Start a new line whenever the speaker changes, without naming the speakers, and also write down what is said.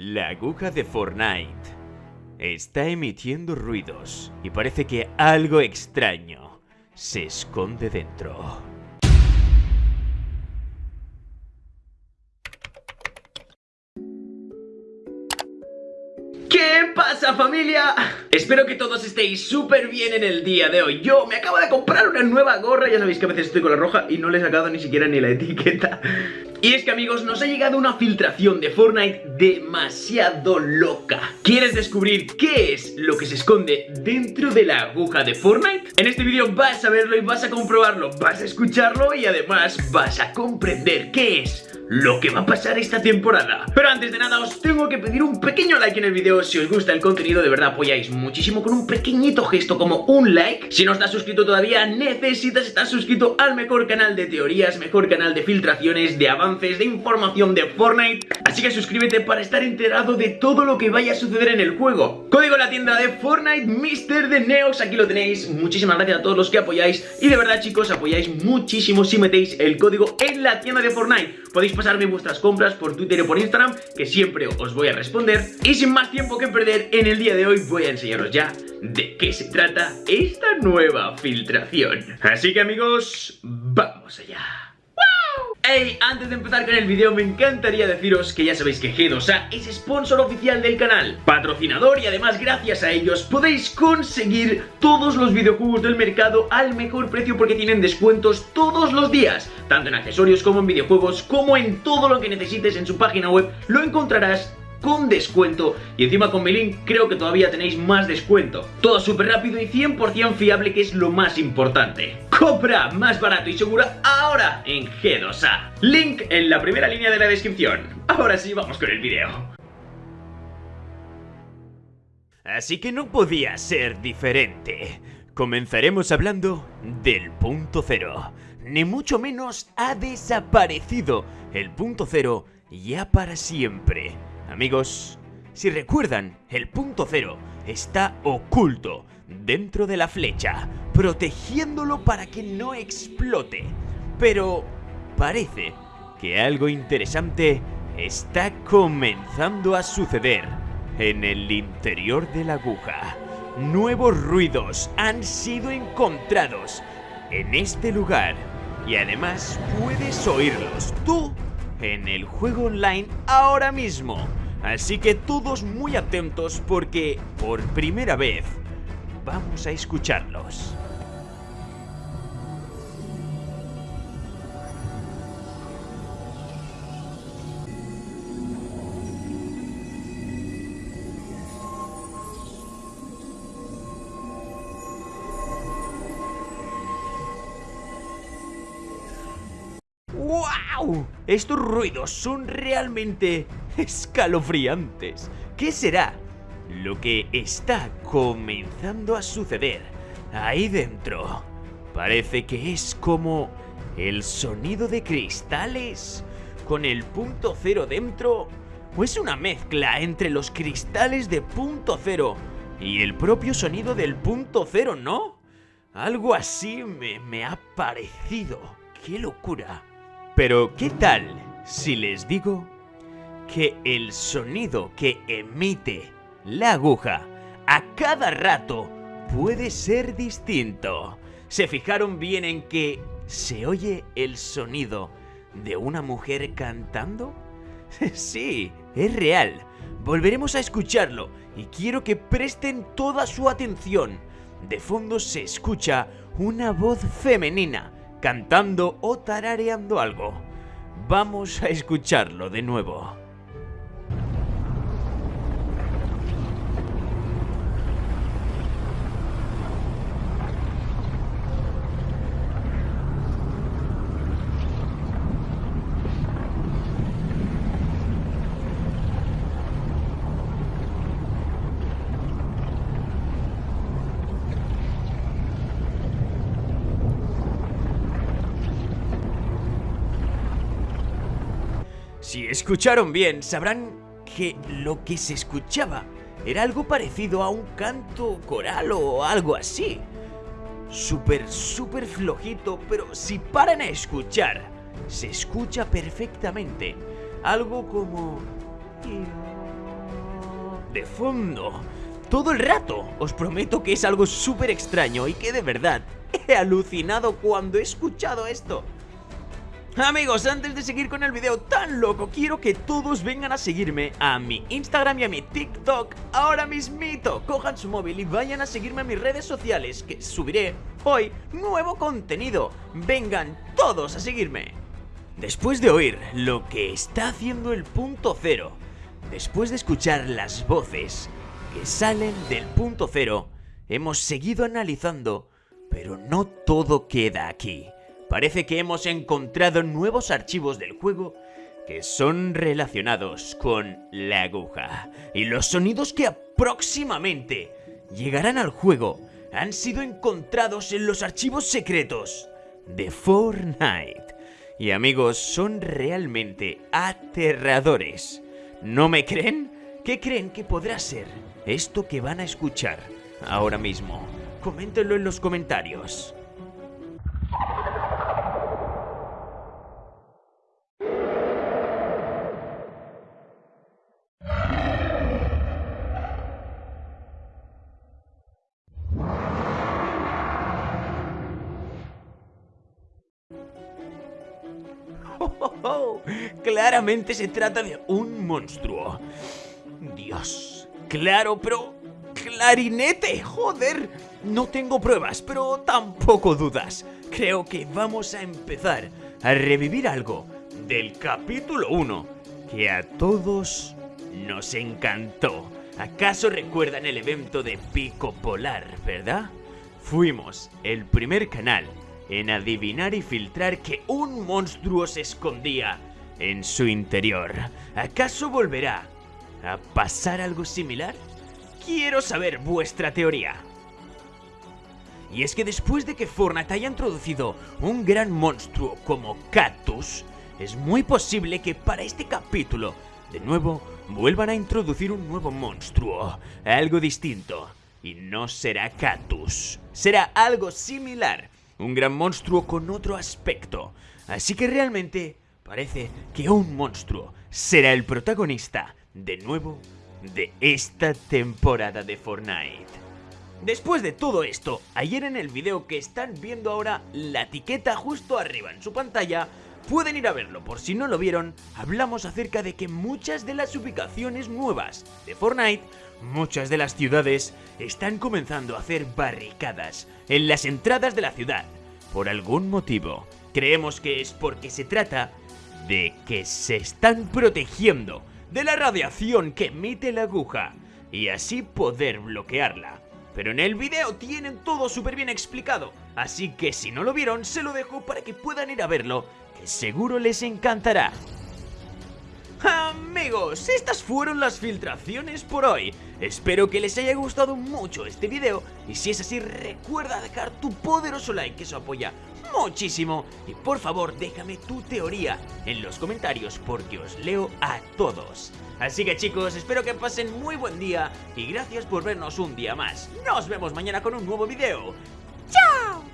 La aguja de Fortnite está emitiendo ruidos y parece que algo extraño se esconde dentro.
¿Qué pasa familia? Espero que todos estéis súper bien en el día de hoy Yo me acabo de comprar una nueva gorra Ya sabéis que a veces estoy con la roja y no le he sacado ni siquiera ni la etiqueta Y es que amigos, nos ha llegado una filtración de Fortnite demasiado loca. ¿Quieres descubrir qué es lo que se esconde dentro de la aguja de Fortnite? En este vídeo vas a verlo y vas a comprobarlo Vas a escucharlo y además vas a comprender qué es lo que va a pasar esta temporada. Pero antes de nada os tengo que pedir un pequeño like en el vídeo. Si os gusta el contenido de verdad apoyáis muchísimo con un pequeñito gesto como un like. Si no estás suscrito todavía necesitas estar suscrito al mejor canal de teorías Mejor canal de filtraciones, de de información de Fortnite Así que suscríbete para estar enterado de todo lo que vaya a suceder en el juego Código en la tienda de Fortnite Mister de Neox, aquí lo tenéis Muchísimas gracias a todos los que apoyáis Y de verdad chicos apoyáis muchísimo si metéis el código en la tienda de Fortnite Podéis pasarme vuestras compras por Twitter o por Instagram, que siempre os voy a responder. Y sin más tiempo que perder, en el día de hoy voy a enseñaros ya de qué se trata esta nueva filtración. Así que amigos, vamos allá. Hey, antes de empezar con el vídeo me encantaría deciros que ya sabéis que G2A es sponsor oficial del canal, patrocinador y además gracias a ellos podéis conseguir todos los videojuegos del mercado al mejor precio porque tienen descuentos todos los días, tanto en accesorios como en videojuegos, como en todo lo que necesites en su página web, lo encontrarás con descuento y encima con mi link creo que todavía tenéis más descuento. Todo súper rápido y 100% fiable que es lo más importante. Compra más barato y segura ahora en G2A. Link en la primera línea de la descripción. Ahora sí, vamos con el video.
Así que no podía ser diferente. Comenzaremos hablando del punto cero. Ni mucho menos ha desaparecido el punto cero ya para siempre. Amigos, si recuerdan, el punto cero está oculto dentro de la flecha, protegiéndolo para que no explote. Pero parece que algo interesante está comenzando a suceder en el interior de la aguja. Nuevos ruidos han sido encontrados en este lugar y además puedes oírlos tú en el juego online ahora mismo. Así que todos muy atentos porque por primera vez vamos a escucharlos. Estos ruidos son realmente escalofriantes. ¿Qué será lo que está comenzando a suceder ahí dentro? Parece que es como el sonido de cristales con el punto cero dentro. ¿O es una mezcla entre los cristales de punto cero y el propio sonido del punto cero, no? Algo así me, me ha parecido. ¡Qué locura! Pero, ¿qué tal si les digo que el sonido que emite la aguja a cada rato puede ser distinto? ¿Se fijaron bien en que se oye el sonido de una mujer cantando? sí, es real. Volveremos a escucharlo y quiero que presten toda su atención. De fondo se escucha una voz femenina cantando o tarareando algo. Vamos a escucharlo de nuevo. Si escucharon bien, sabrán que lo que se escuchaba era algo parecido a un canto coral o algo así. Súper, súper flojito, pero si paran a escuchar, se escucha perfectamente. Algo como... de fondo. Todo el rato. Os prometo que es algo súper extraño y que de verdad he alucinado cuando he escuchado esto. Amigos, antes de seguir con el video tan loco, quiero que todos vengan a seguirme a mi Instagram y a mi TikTok ahora mismito. Cojan su móvil y vayan a seguirme a mis redes sociales, que subiré hoy nuevo contenido. Vengan todos a seguirme. Después de oír lo que está haciendo el punto cero, después de escuchar las voces que salen del punto cero, hemos seguido analizando, pero no todo queda aquí. Parece que hemos encontrado nuevos archivos del juego que son relacionados con la aguja. Y los sonidos que próximamente llegarán al juego han sido encontrados en los archivos secretos de Fortnite. Y amigos, son realmente aterradores. ¿No me creen? ¿Qué creen que podrá ser esto que van a escuchar ahora mismo? Coméntenlo en los comentarios. Claramente se trata de un monstruo. Dios, claro, pero... ¡Clarinete! ¡Joder! No tengo pruebas, pero tampoco dudas. Creo que vamos a empezar a revivir algo del capítulo 1 que a todos nos encantó. ¿Acaso recuerdan el evento de Pico Polar, verdad? Fuimos el primer canal en adivinar y filtrar que un monstruo se escondía en su interior. ¿Acaso volverá a pasar algo similar? Quiero saber vuestra teoría. Y es que después de que Fortnite haya introducido un gran monstruo como Cactus, es muy posible que para este capítulo, de nuevo, vuelvan a introducir un nuevo monstruo, algo distinto. Y no será Cactus, será algo similar, un gran monstruo con otro aspecto. Así que realmente parece que un monstruo será el protagonista, de nuevo, de esta temporada de Fortnite. Después de todo esto, ayer en el video que están viendo ahora, la etiqueta justo arriba en su pantalla, pueden ir a verlo, por si no lo vieron, hablamos acerca de que muchas de las ubicaciones nuevas de Fortnite, muchas de las ciudades, están comenzando a hacer barricadas en las entradas de la ciudad. Por algún motivo, creemos que es porque se trata de que se están protegiendo de la radiación que emite la aguja y así poder bloquearla. Pero en el video tienen todo súper bien explicado, así que si no lo vieron se lo dejo para que puedan ir a verlo, que seguro les encantará. Amigos, estas fueron las filtraciones por hoy. Espero que les haya gustado mucho este video y si es así recuerda dejar tu poderoso like que eso apoya muchísimo y por favor déjame tu teoría en los comentarios porque os leo a todos. Así que chicos, espero que pasen muy buen día y gracias por vernos un día más. Nos vemos mañana con un nuevo video. ¡Chao!